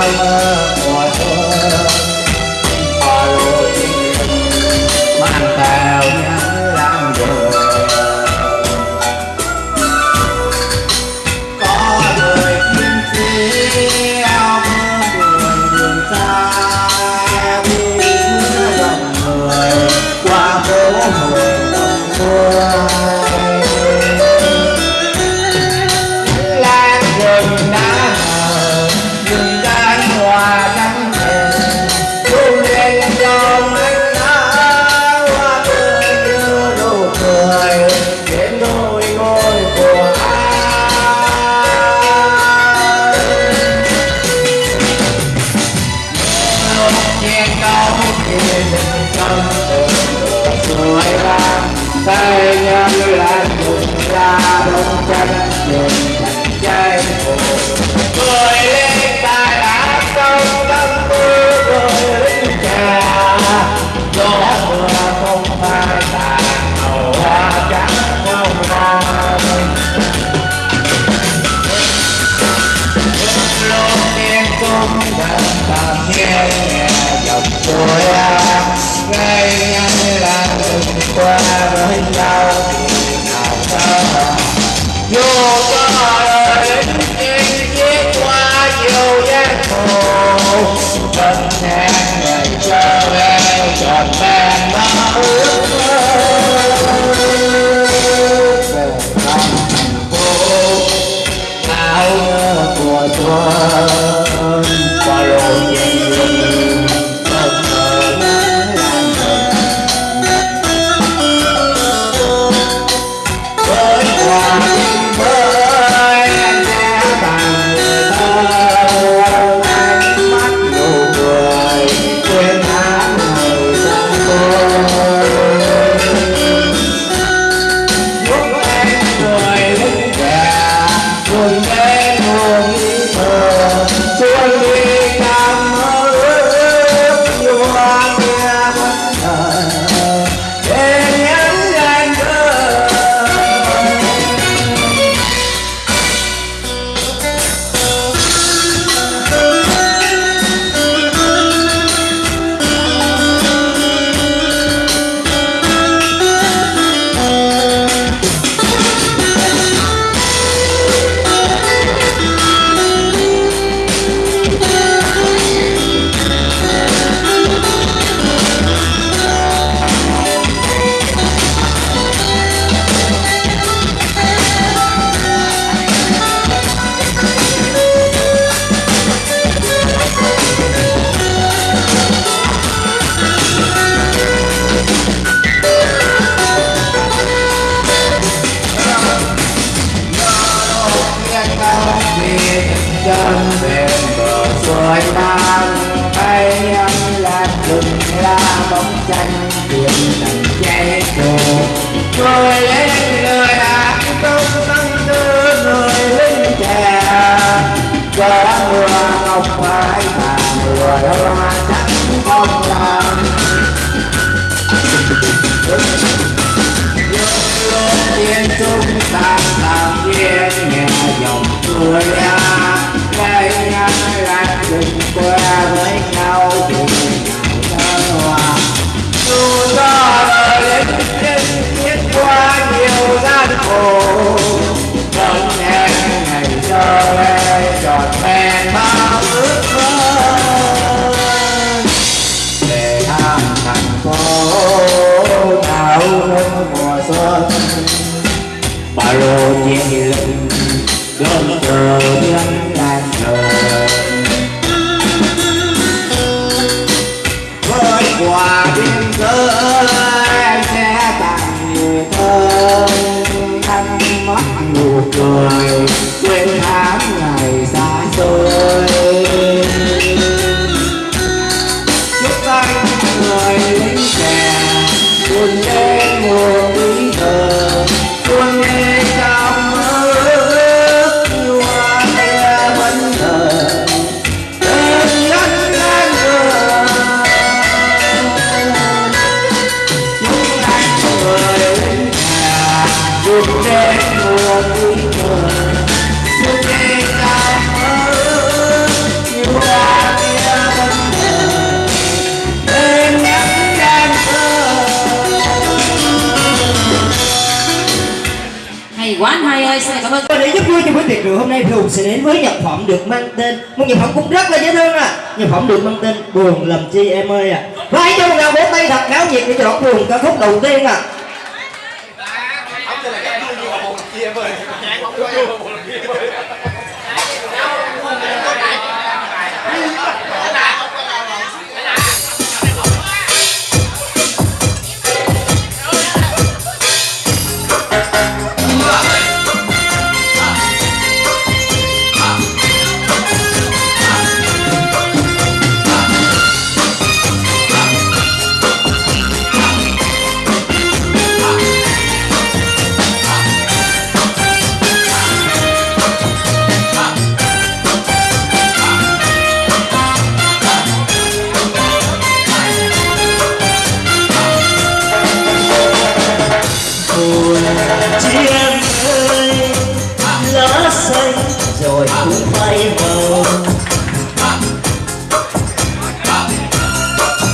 tay luôn đến cảm ơn. Và để giúp vui cho buổi tiệc rượu hôm nay Rùa sẽ đến với nhạc phẩm được mang tên. Một nhạc phẩm cũng rất là dễ thương à Nhạc phẩm được mang tên Buồn làm chi em ơi à Và hãy cho một tràng vỗ tay thật náo nhiệt để cho đoạn buồn ca khúc đầu tiên à buồn rồi. Cũng bay vào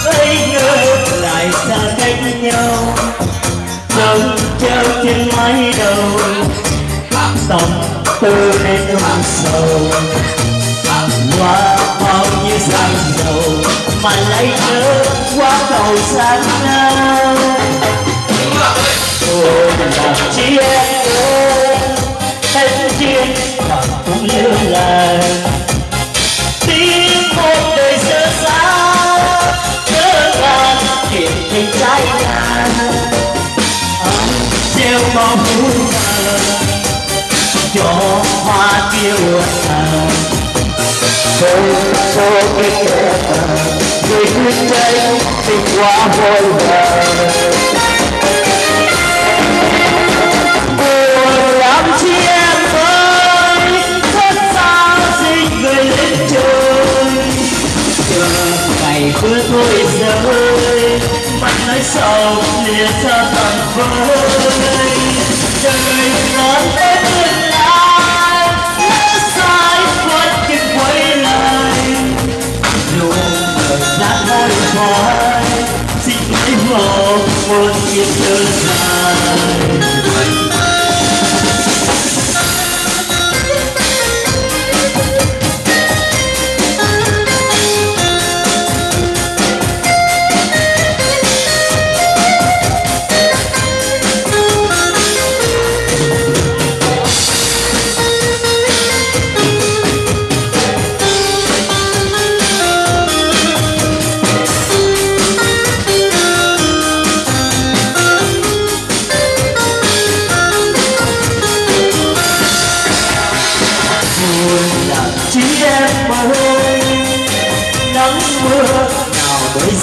bây giờ lại xa cách nhau trông treo trên mái đầu. Tầm tư đến ôm sầu qua bao nhiêu gian dầu, mà lấy nhớ qua cầu sáng nay ôi làm chi chuyện tình anh gieo bao vui cho hoa tiêu tàn không số cái kẻ người quyết tranh tình quá vội vàng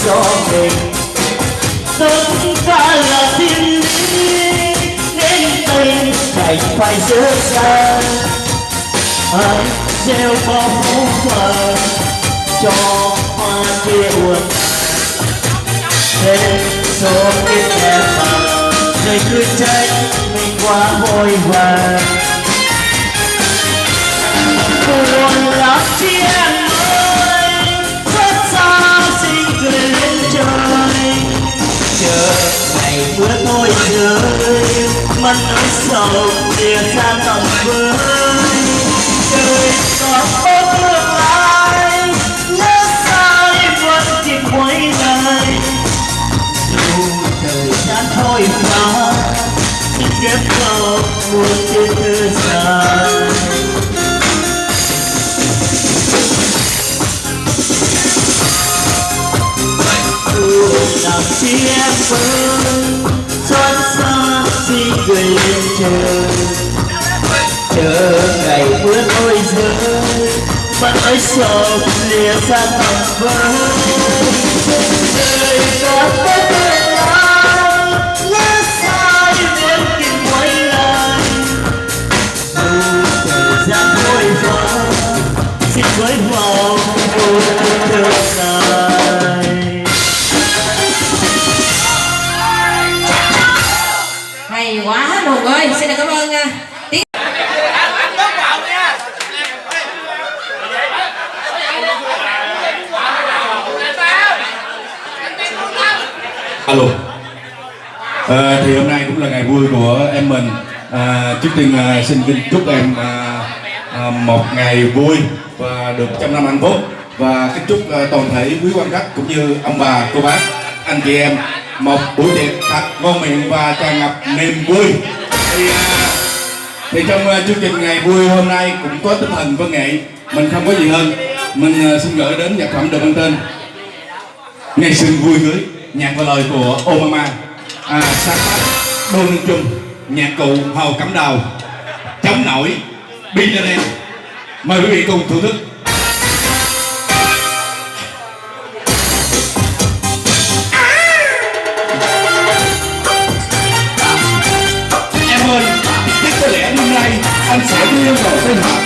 cho mình. Tất cả là thiên lý nên tay đành phải dỡ ra ai gieo bao phú phật cho hoa kia buồn. Thêm số kiếp em mà, người cứ trách mình quá vội vàng. Nỗi sầu lìa xa tầm với trời có có tương lai nhớ sai vẫn kịp quay lại dù thời gian thôi mà, kiếp sau một chiếc thư dài làm chi em chờ chờ ngày mưa thôi rơi mắt ơi sầu lìa xa tầm vơi. Vui của em mình. À, trước tiên à, xin kính chúc em à, à, một ngày vui và được trăm năm hạnh phúc. Và kính chúc à, toàn thể quý quan khách cũng như ông bà cô bác anh chị em một buổi tiệc thật ngon miệng và tràn ngập niềm vui. Thì, à, thì trong à, chương trình ngày vui hôm nay cũng có tinh thần văn nghệ. Mình không có gì hơn. Mình à, xin gửi đến nhạc phẩm được mang tên ngày xuân vui cưới nhạc và lời của Obama. À, sáng tác. Đô Nương chung nhạc cụ Hầu Cẩm đầu chống nổi Bin lên em mời quý vị cùng thưởng thức. Em ơi, chắc có lẽ năm nay anh sẽ đưa vào sinh hoạt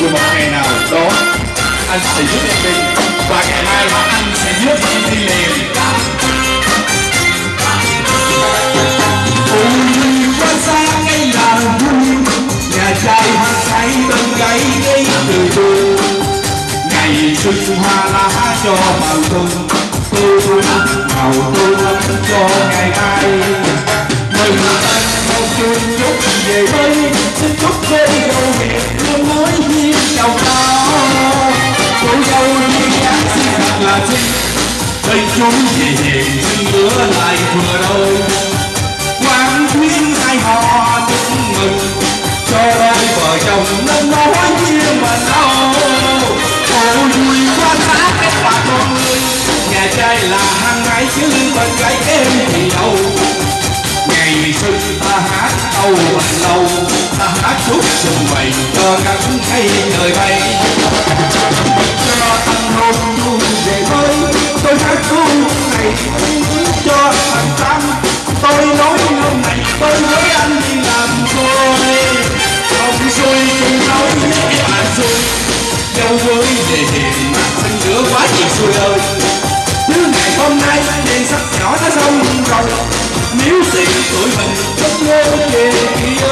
nhưng một ngày nào đó, anh sẽ giúp em đi và ngày mai anh sẽ giúp em đi liền Ôi qua xa ngay là vui Nhà trai hát say bên gãy gây từ từ Ngày xuân hoa lá cho màu xuân Tôi màu tôi cho ngày mai Mừng anh mong chút chúc về đây Xin chúc cô dâu hẹn luôn nói hiên chào cao Cô dâu đi Giáng sinh thật là xinh Đây chúng về hiền xin bữa lại vừa đôi khuyên hai họ chúc mừng cho đôi vợ chồng nên nói chia mà đâu cô vui quá giá cái bà con ơi nhà trai là hàng ngày chứ bên gái em thì đâu ngày xuân ta hát câu bằng lâu ta hát chúc xuân vầy cho các cây trời bay cho tâm hôn vui về với tôi hát câu này tôi nói hôm này tôi với anh đi làm thôi. Không xui chung nói với mà xui Đâu với về hiền mà xanh nữa quá gì xui ơi. Chứ ngày hôm nay đèn sắp nhỏ đã xong rồi nếu tiền tuổi mình rất ngô về kia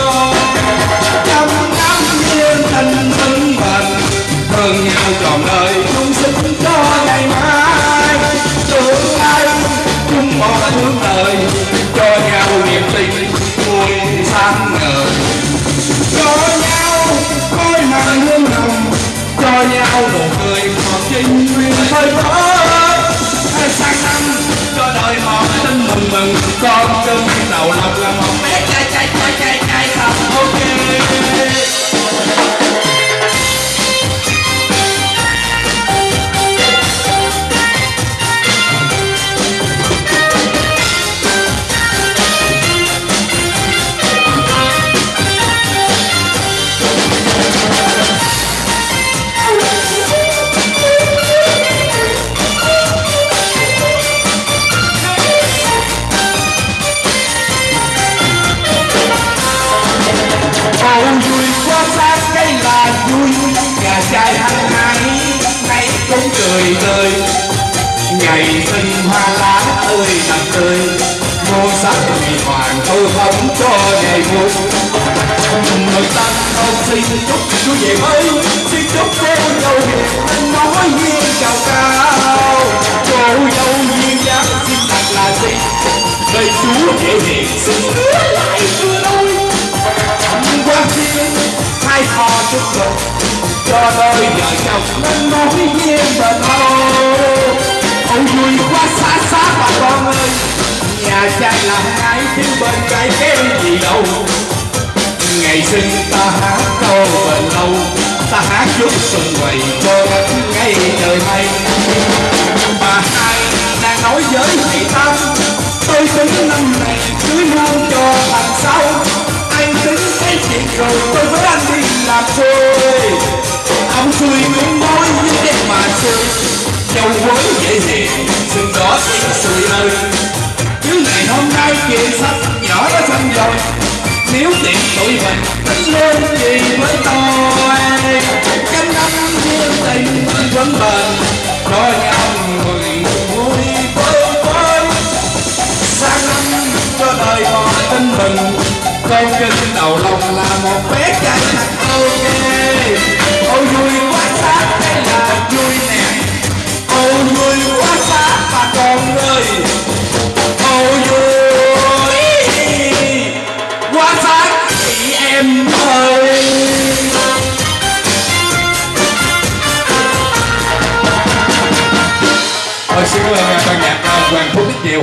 trăm năm nhiên tình thân bền hơn nhau tròn đời. Tình vui sáng ngời cho nhau khói mặn hương nồng cho nhau nụ cười còn trinh nguyên thời thở Ngày sinh hoa lá tươi nằm tươi Muôn sắc vì hoàng tôi không cho ngày vui Người ta không xin chúc chú về mới. Xin chúc cô dâu hiền nói duyên cao cao. Cô dâu duyên dáng xin thật là xinh Đời chú dễ hiền xin hứa lại vừa đôi quan thiên, hai thò chúc mừng. Cho đôi vợ chồng nên nói duyên bền lâu ơi nhà trai làm ai chứ bên trái kém gì đâu. Ngày sinh ta hát câu và lâu, ta hát chúc xuân quầy cho các ngày trời hay. Bà hai đang nói với chị tâm tôi tính năm này cưới luôn cho thằng sau. Anh tính thấy chuyện rồi tôi với anh đi làm xuôi ông xuôi cũng mối với em mà xui châu quấy dễ hiền xương sùi ơi chứ ngày hôm nay chuyện sắp nhỏ đã xong rồi nếu tiện tụi mình tính lên gì với tôi trăm năm duyên tình vẫn bền cho nhau mừng vui vơi vơi sang năm cho đời họ tin mình con kinh đầu lòng là một bé trai thật ok ôi vui quá sát đây là vui nè ôi vui quá sát bà con ơi. Ôi vui quá sát các chị em ơi. Thôi xin cảm ban nhạc à, Hoàng Phúc rất nhiều